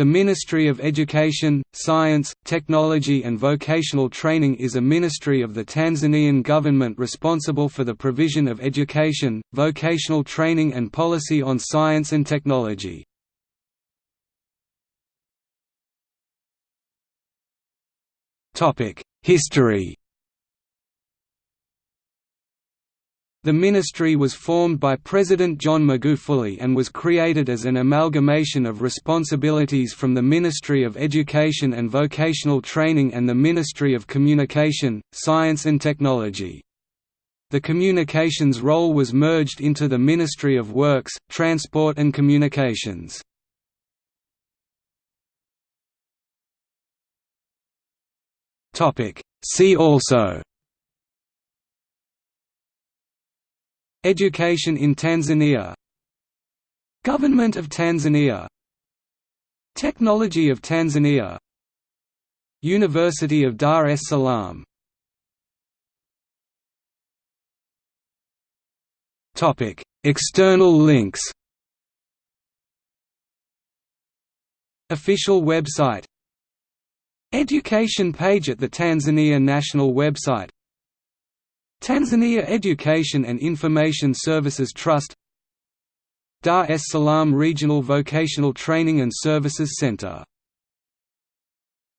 The Ministry of Education, Science, Technology and Vocational Training is a ministry of the Tanzanian government responsible for the provision of education, vocational training and policy on science and technology. History The ministry was formed by President John Magufuli and was created as an amalgamation of responsibilities from the Ministry of Education and Vocational Training and the Ministry of Communication, Science and Technology. The communications role was merged into the Ministry of Works, Transport and Communications. See also Education in Tanzania. Government of Tanzania. Technology of Tanzania. University of Dar es Salaam. External links. Official website. Education page at the Tanzania National website Tanzania Education and Information Services Trust Dar es Salaam Regional Vocational Training and Services Center